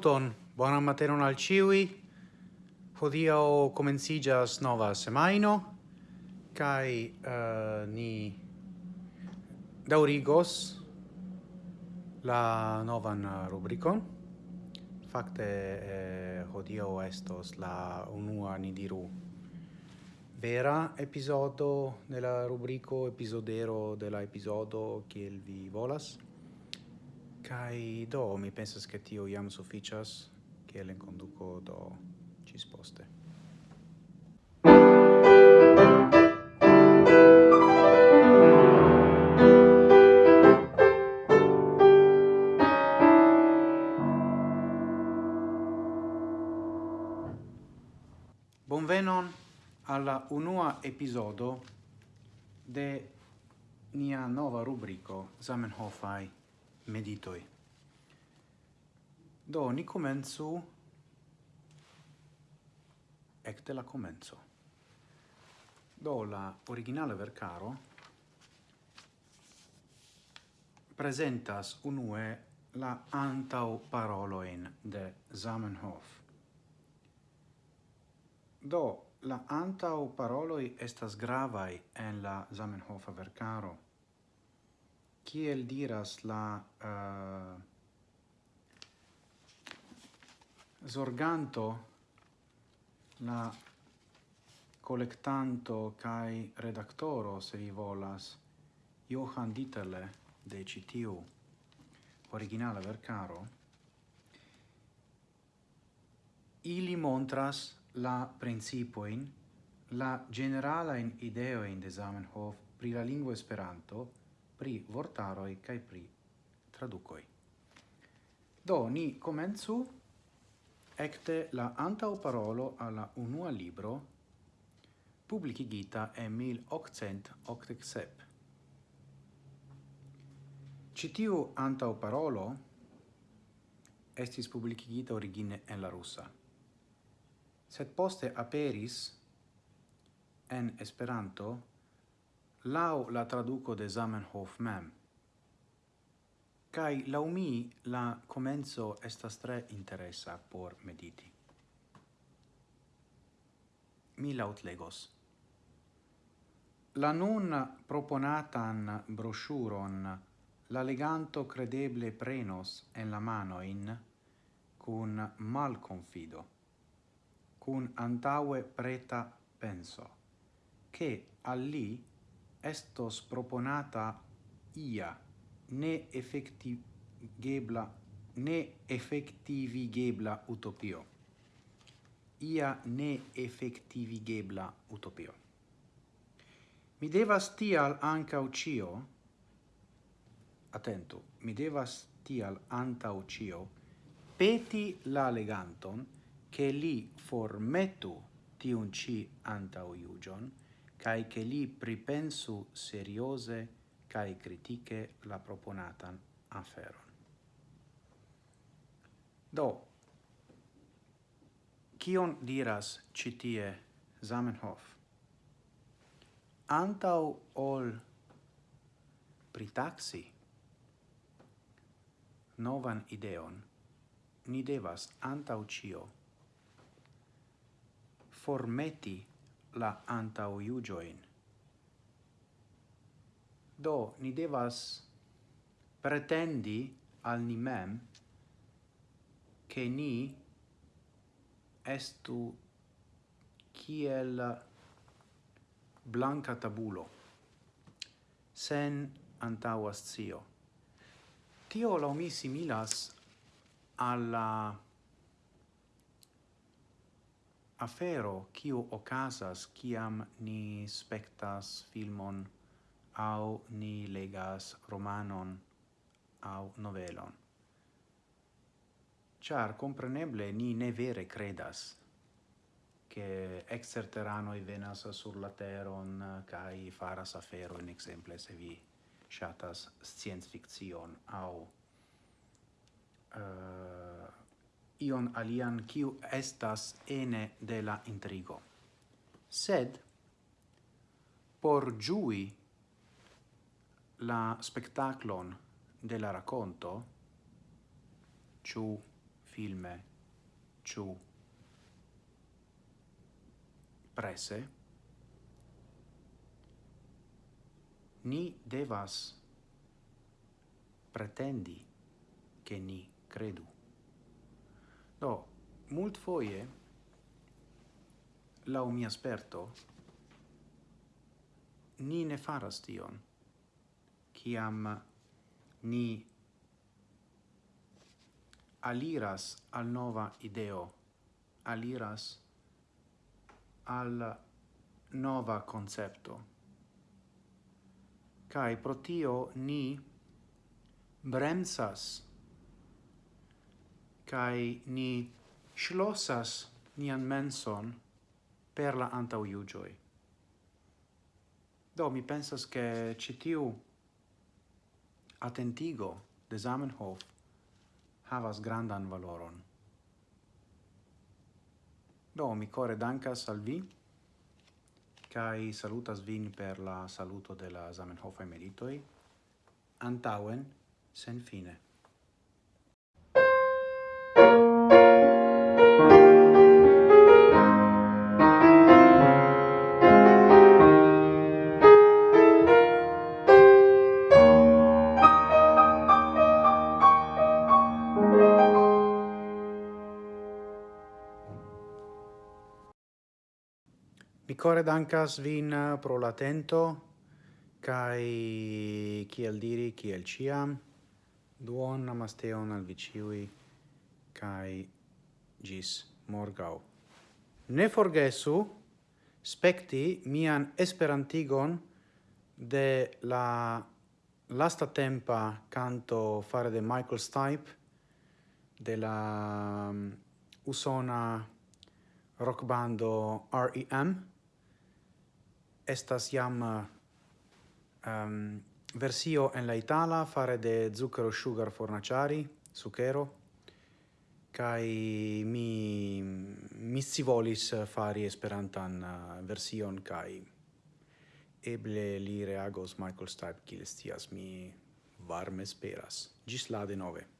Saluton, buona materon al ciui. Hodio comencigas nova semaino, kai uh, eh, ni daurigos la novan eh, rubricon. Fakte eh, hodio estos la unua ni diru vera episodo della rubrico episodero della episodio che kiel vi volas Kai do mi pensas che tio iam sufficias che en conduco do cis poste. Bonvenon alla unua episodo de nia nova rubrico Zamenhofai meditoi. Do, ni comenzu ecte la comenzo. Do, la originale vercaro presentas unue la antau paroloin de Zamenhof. Do, la antau paroloi estas gravai en la Zamenhofa vercaro kiel diras la uh, zorganto la collectanto kai redaktoro se vi volas Johan Dieterle de CTU originala vercaro ili montras la principoin la generala in ideo in de Zamenhof pri la lingua Esperanto pri vortaroi kai pri traducoi. Do ni comenzu ecte la antau parolo alla unua libro publicigita e 1887. Citiu antau parolo estis publicigita origine en la russa, sed poste aperis en Esperanto lau la traduco de Zamenhof mem. Kai lau mi la comenzo estas tre interessa por mediti. Mi laut legos. La nun proponatan brosciuron la leganto credeble prenos en la manoin cun mal confido, cun antaue preta penso, che all'i, estos proponata ia ne effectivebla ne effectivigebla utopio. Ia ne effectivigebla utopio. Mi devas tial anca ucio attento mi devas tial anta ucio peti la leganton che li formetu tiun ci anta uiugion cae che li pripensu seriose cae critiche la proponatan aferon. Do, kion diras citie Zamenhof? Antau ol pritaxi novan ideon, ni devas antau cio formeti la antauiugioin. Do, ni devas pretendi al ni mem che ni estu kiel blanca tabulo, sen antaua zio. Tio la mi similas alla afero kiu okazas kiam ni spectas filmon au ni legas romanon au novelon. Char compreneble ni ne vere credas che exterteranoi venas sur la teron kai faras afero in exemple se vi shatas science fiction au uh, ion alian kiu estas ene de la intrigo. Sed, por giui la spectaclon de la racconto, ciu filme, ciu prese, ni devas pretendi che ni credu. Do, mult foie, lau mia sperto, ni ne faras tion, ciam ni aliras al nova ideo, aliras al nova concepto. Cai pro tio ni bremsas kai ni schlossas nian menson per la antau iugioi. Do, mi pensas che citiu attentigo de Zamenhof havas grandan valoron. Do, mi core dankas al vi, cae salutas vin per la saluto de la Zamenhof emeritoi, antauen sen fine. Mi core dankas vin eh, pro l'atento, kai kiel diri kiel ciam duon namasteon al viciui, kai gis morgau. Ne forgesu spekti mian esperantigon de la lasta tempa canto fare de Michael Stipe de la um, usona rock bando R.E.M estas jam um, versio en la itala fare de zucchero sugar fornaciari, zucchero, kai mi mi si volis fari esperantan uh, version kai eble li reagos Michael Stipe kiel mi varme speras. Gis la de nove.